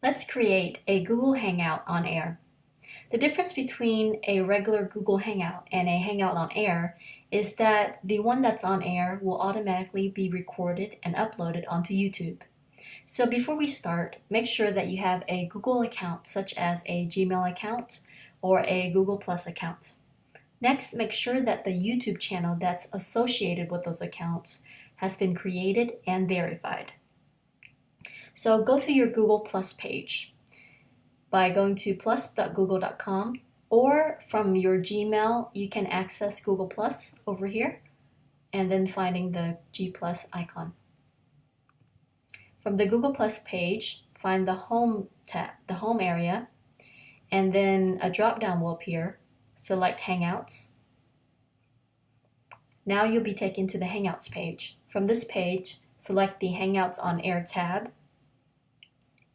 Let's create a Google Hangout on Air. The difference between a regular Google Hangout and a Hangout on Air is that the one that's on air will automatically be recorded and uploaded onto YouTube. So before we start, make sure that you have a Google account such as a Gmail account or a Google Plus account. Next, make sure that the YouTube channel that's associated with those accounts has been created and verified. So go to your Google Plus page by going to plus.google.com or from your Gmail, you can access Google Plus over here and then finding the G Plus icon. From the Google Plus page, find the Home tab, the Home area, and then a drop-down will appear. Select Hangouts. Now you'll be taken to the Hangouts page. From this page, select the Hangouts on Air tab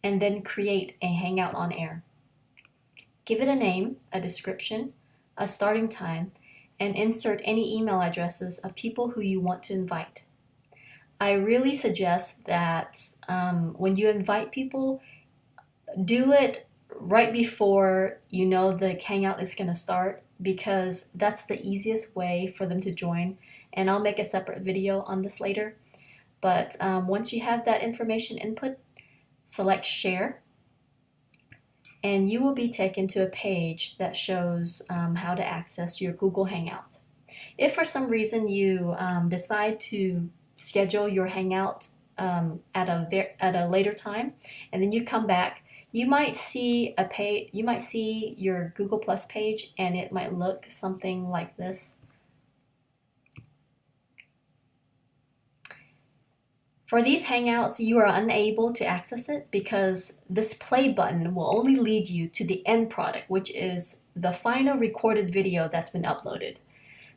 and then create a Hangout on Air. Give it a name, a description, a starting time, and insert any email addresses of people who you want to invite. I really suggest that um, when you invite people, do it right before you know the Hangout is going to start because that's the easiest way for them to join. And I'll make a separate video on this later. But um, once you have that information input, select share and you will be taken to a page that shows um, how to access your Google Hangout. If for some reason you um, decide to schedule your Hangout um, at a at a later time, and then you come back, you might see a page. You might see your Google Plus page, and it might look something like this. For these Hangouts, you are unable to access it because this play button will only lead you to the end product, which is the final recorded video that's been uploaded.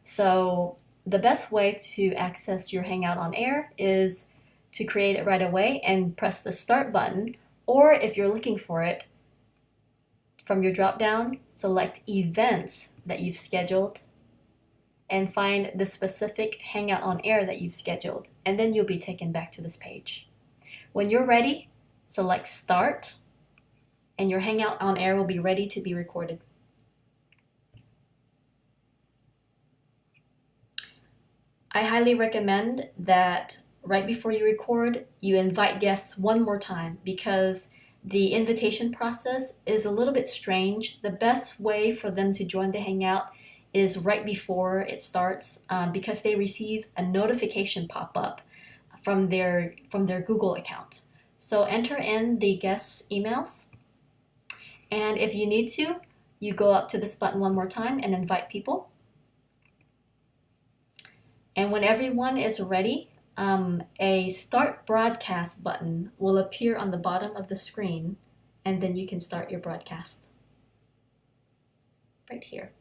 So the best way to access your Hangout on air is to create it right away and press the start button, or if you're looking for it, from your drop down, select events that you've scheduled and find the specific Hangout on Air that you've scheduled, and then you'll be taken back to this page. When you're ready, select Start, and your Hangout on Air will be ready to be recorded. I highly recommend that right before you record, you invite guests one more time because the invitation process is a little bit strange. The best way for them to join the Hangout is right before it starts um, because they receive a notification pop up from their from their Google account. So enter in the guest emails and if you need to you go up to this button one more time and invite people and when everyone is ready um, a start broadcast button will appear on the bottom of the screen and then you can start your broadcast right here.